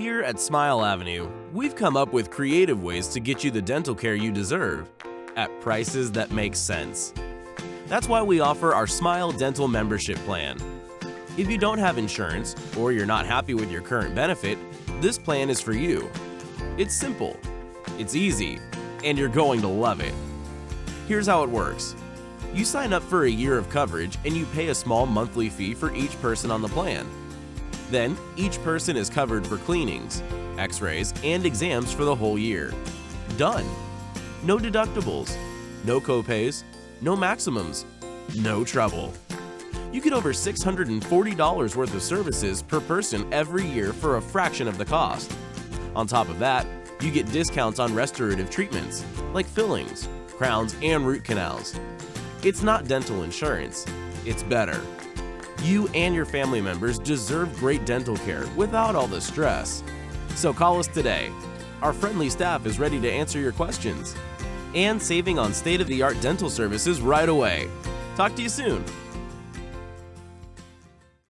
Here at Smile Avenue, we've come up with creative ways to get you the dental care you deserve at prices that make sense. That's why we offer our Smile Dental membership plan. If you don't have insurance or you're not happy with your current benefit, this plan is for you. It's simple, it's easy, and you're going to love it. Here's how it works. You sign up for a year of coverage and you pay a small monthly fee for each person on the plan. Then, each person is covered for cleanings, x-rays, and exams for the whole year. Done! No deductibles, no copays, no maximums, no trouble. You get over $640 worth of services per person every year for a fraction of the cost. On top of that, you get discounts on restorative treatments, like fillings, crowns, and root canals. It's not dental insurance, it's better. You and your family members deserve great dental care without all the stress. So call us today. Our friendly staff is ready to answer your questions. And saving on state-of-the-art dental services right away. Talk to you soon.